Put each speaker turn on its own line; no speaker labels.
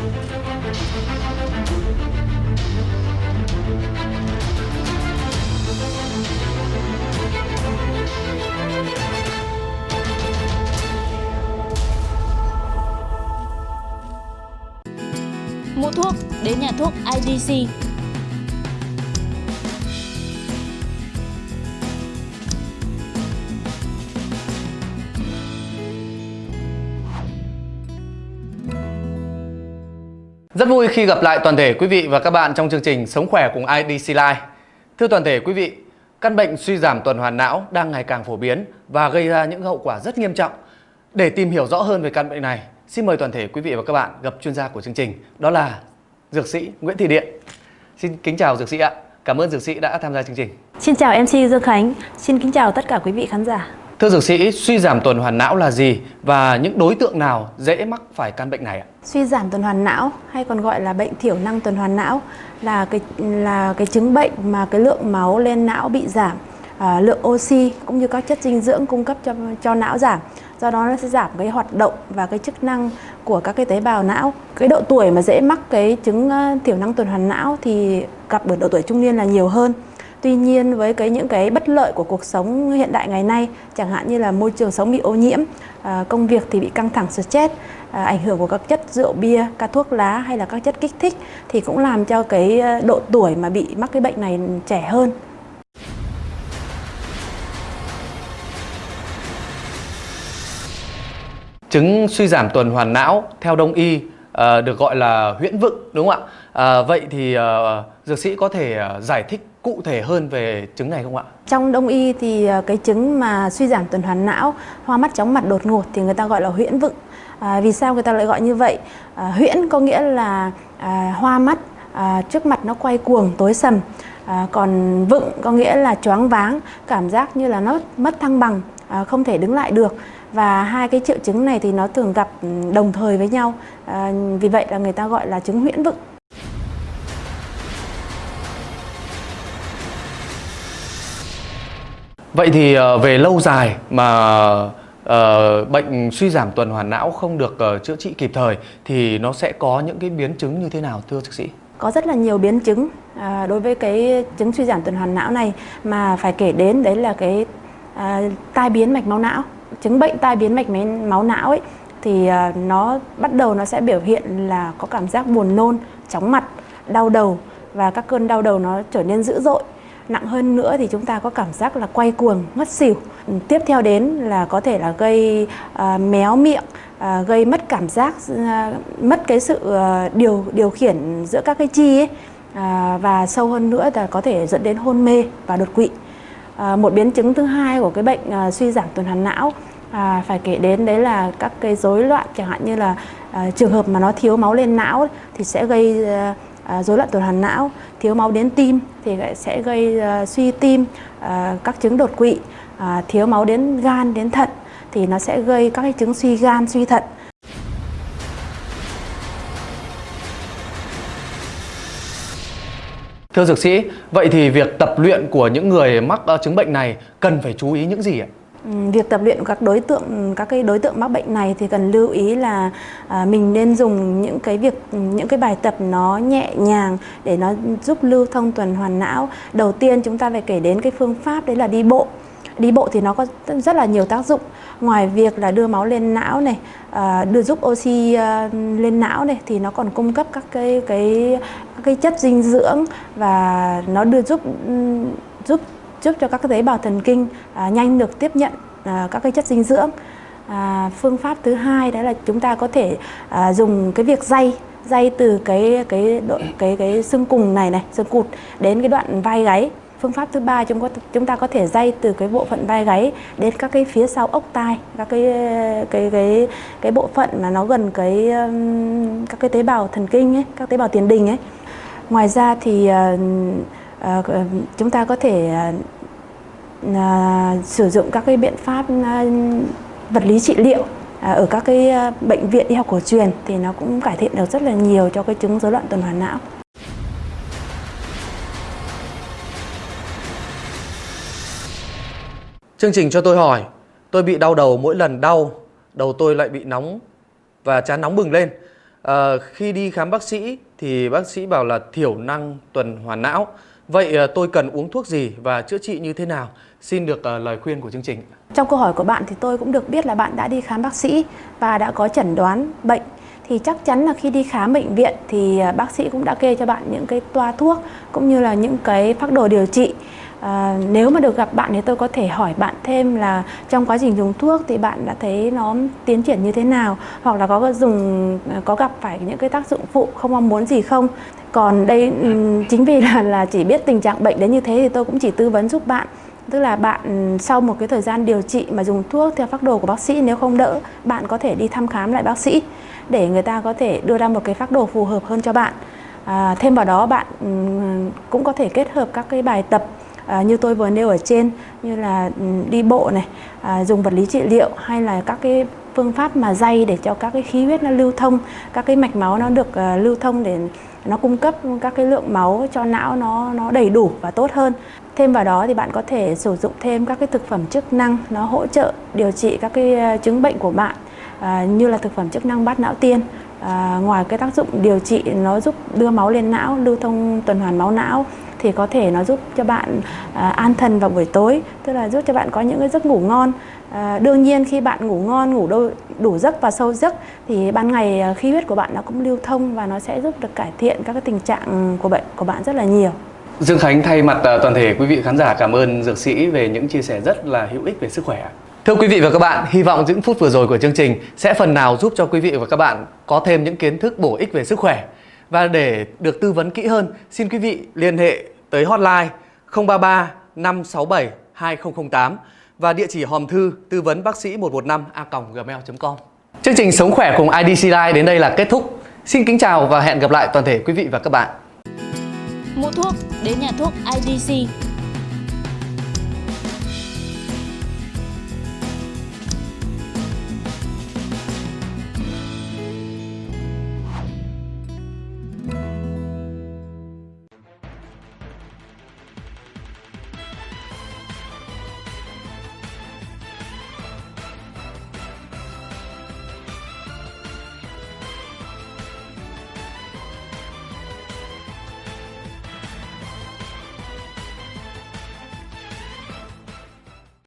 Mua thuốc đến nhà thuốc IDC.
Rất vui khi gặp lại toàn thể quý vị và các bạn trong chương trình Sống khỏe cùng IDC Life. Thưa toàn thể quý vị, căn bệnh suy giảm tuần hoàn não đang ngày càng phổ biến và gây ra những hậu quả rất nghiêm trọng. Để tìm hiểu rõ hơn về căn bệnh này, xin mời toàn thể quý vị và các bạn gặp chuyên gia của chương trình, đó là Dược sĩ Nguyễn Thị Điện. Xin kính chào Dược sĩ ạ. Cảm ơn Dược sĩ đã tham gia chương trình.
Xin chào MC Dương Khánh, xin kính chào tất cả quý vị khán giả.
Thưa Dược sĩ, suy giảm tuần hoàn não là gì và những đối tượng nào dễ mắc phải căn bệnh này ạ?
Suy giảm tuần hoàn não hay còn gọi là bệnh thiểu năng tuần hoàn não là cái là cái chứng bệnh mà cái lượng máu lên não bị giảm, à, lượng oxy cũng như các chất dinh dưỡng cung cấp cho cho não giảm. Do đó nó sẽ giảm cái hoạt động và cái chức năng của các cái tế bào não. Cái độ tuổi mà dễ mắc cái chứng à, thiểu năng tuần hoàn não thì gặp ở độ tuổi trung niên là nhiều hơn. Tuy nhiên với cái những cái bất lợi của cuộc sống hiện đại ngày nay, chẳng hạn như là môi trường sống bị ô nhiễm, à, công việc thì bị căng thẳng stress, à, ảnh hưởng của các chất rượu bia, các thuốc lá hay là các chất kích thích thì cũng làm cho cái à, độ tuổi mà bị mắc cái bệnh này trẻ hơn.
Chứng suy giảm tuần hoàn não theo đông y à, được gọi là huyễn vựng đúng không ạ? À, vậy thì ờ, dược sĩ có thể giải thích cụ thể hơn về chứng này không ạ?
Trong đông y thì ờ, cái chứng mà suy giảm tuần hoàn não, hoa mắt chóng mặt đột ngột thì người ta gọi là huyễn vựng. À, vì sao người ta lại gọi như vậy? À, huyễn có nghĩa là à, hoa mắt, à, trước mặt nó quay cuồng, tối sầm. À, còn vựng có nghĩa là choáng váng, cảm giác như là nó mất thăng bằng, à, không thể đứng lại được. Và hai cái triệu chứng này thì nó thường gặp ừ, đồng thời với nhau. À, vì vậy là người ta gọi là chứng huyễn vựng.
Vậy thì ờ, về lâu dài mà uh, bệnh suy giảm tuần hoàn não không được uh, chữa trị kịp thời thì nó sẽ có những cái biến chứng như thế nào thưa bác sĩ?
Có rất là nhiều biến chứng à, đối với cái chứng suy giảm tuần hoàn não này mà phải kể đến đấy là cái à, tai biến mạch máu não. Chứng bệnh tai biến mạch máu não ấy thì à, nó bắt đầu nó sẽ biểu hiện là có cảm giác buồn nôn, chóng mặt, đau đầu và các cơn đau đầu nó trở nên dữ dội. Nặng hơn nữa thì chúng ta có cảm giác là quay cuồng, ngất xỉu. Ừ, tiếp theo đến là có thể là gây à, méo miệng, à, gây mất cảm giác, à, mất cái sự à, điều điều khiển giữa các cái chi ấy. À, và sâu hơn nữa là có thể dẫn đến hôn mê và đột quỵ. À, một biến chứng thứ hai của cái bệnh à, suy giảm tuần hoàn não à, phải kể đến đấy là các cái rối loạn chẳng hạn như là à, trường hợp mà nó thiếu máu lên não thì sẽ gây à, À, rối loạn tuần hoàn não thiếu máu đến tim thì sẽ gây à, suy tim à, các chứng đột quỵ thiếu máu đến gan đến thận thì nó sẽ gây các cái chứng suy gan suy thận
Thưa dược sĩ, vậy thì việc tập luyện của những người mắc ờ, chứng bệnh này cần phải chú ý những gì ạ?
Ừ, việc tập luyện của các đối tượng các cái đối tượng mắc bệnh này thì cần lưu ý là à, mình nên dùng những cái việc những cái bài tập nó nhẹ nhàng để nó giúp lưu thông tuần hoàn não. Đầu tiên chúng ta phải kể đến cái phương pháp đấy là đi bộ. Đi bộ thì nó có rất là nhiều tác dụng. Ngoài việc là đưa máu lên não này, à, đưa giúp oxy à, lên não này thì nó còn cung cấp các cái cái các cái chất dinh dưỡng và nó đưa giúp ừ, giúp giúp cho các cái tế bào thần kinh à, nhanh được tiếp nhận à, các cái chất dinh dưỡng. À, phương pháp thứ hai đó là chúng ta có thể à, dùng cái việc day day từ cái cái độ, cái cái xương cùng này này xương cụt đến cái đoạn vai gáy. Phương pháp thứ ba chúng có chúng ta có thể day từ cái bộ phận vai gáy đến các cái phía sau ốc tai, các cái cái cái cái bộ phận mà nó gần cái các cái tế bào thần kinh ấy, các tế bào tiền đình ấy. Ngoài ra thì uh, Ờ, ờ, chúng ta có thể à, sử dụng các cái biện pháp à, vật lý trị liệu à, ở các cái bệnh viện y học cổ truyền thì nó cũng cải thiện được rất là nhiều cho cái chứng rối loạn tuần hoàn não.
Chương trình cho tôi hỏi, tôi bị đau đầu mỗi lần đau, đầu tôi lại bị nóng và chán nóng bừng lên. à, khi đi khám bác sĩ thì bác sĩ bảo là thiểu năng tuần hoàn não. Vậy ờ, tôi cần uống thuốc gì và chữa trị như thế nào? Xin được ờ, lời khuyên của chương trình.
Trong câu hỏi của bạn thì tôi cũng được biết là bạn đã đi khám bác sĩ và đã có chẩn đoán bệnh thì chắc chắn là khi đi khám bệnh viện thì ờ, bác sĩ cũng đã kê cho bạn những cái toa thuốc cũng như là những cái phác đồ điều trị À, nếu mà được gặp bạn thì tôi có thể hỏi bạn thêm là trong quá trình dùng thuốc thì bạn đã thấy nó tiến triển như thế nào? Hoặc là có dùng à, có gặp phải những cái tác dụng phụ không mong muốn gì không? Còn đây chính vì là là chỉ biết tình trạng bệnh đến như thế thì tôi cũng chỉ tư vấn giúp bạn. Tức là bạn sau một cái thời gian điều trị mà dùng thuốc theo phác đồ của bác sĩ nếu không đỡ bạn có thể đi thăm khám lại bác sĩ để người ta có thể đưa ra một cái phác đồ phù hợp hơn cho bạn. À, thêm vào đó bạn cũng có thể kết hợp các cái bài tập à, như tôi vừa nêu ở trên như là ừ, đi bộ này à, dùng vật lý trị liệu hay là các cái phương pháp mà dây để cho các cái khí huyết nó lưu thông các cái mạch máu nó được uh, lưu thông để nó cung cấp các cái lượng máu cho não nó nó đầy đủ và tốt hơn. Thêm vào đó thì bạn có thể sử dụng thêm các cái thực phẩm chức năng nó hỗ trợ điều trị các cái à, chứng bệnh của bạn à, như là thực phẩm chức năng bát não tiên. À, ngoài cái tác dụng điều trị nó giúp đưa máu lên não lưu thông tuần hoàn máu não thì có thể nó giúp cho bạn à, an thần vào buổi tối tức là giúp cho bạn có những cái giấc ngủ ngon à, đương nhiên khi bạn ngủ ngon ngủ đôi, đủ giấc và sâu giấc thì ban ngày à, khí huyết của bạn nó cũng lưu thông và nó sẽ giúp được cải thiện các cái tình trạng của bệnh của bạn rất là nhiều
Dương Khánh thay mặt à, toàn thể quý vị khán giả cảm ơn dược sĩ về những chia sẻ rất là hữu ích về sức khỏe. Thưa quý vị và các bạn, hy vọng những phút vừa rồi của chương trình sẽ phần nào giúp cho quý vị và các bạn có thêm những kiến thức bổ ích về sức khỏe. Và để được tư vấn kỹ hơn, xin quý vị liên hệ tới hotline 033 567 2008 và địa chỉ hòm thư tư vấn bác sĩ 115 a gmail.com. Chương trình Sống khỏe cùng IDC Life đến đây là kết thúc. Xin kính chào và hẹn gặp lại toàn thể quý vị và các bạn.
Mua thuốc đến nhà thuốc IDC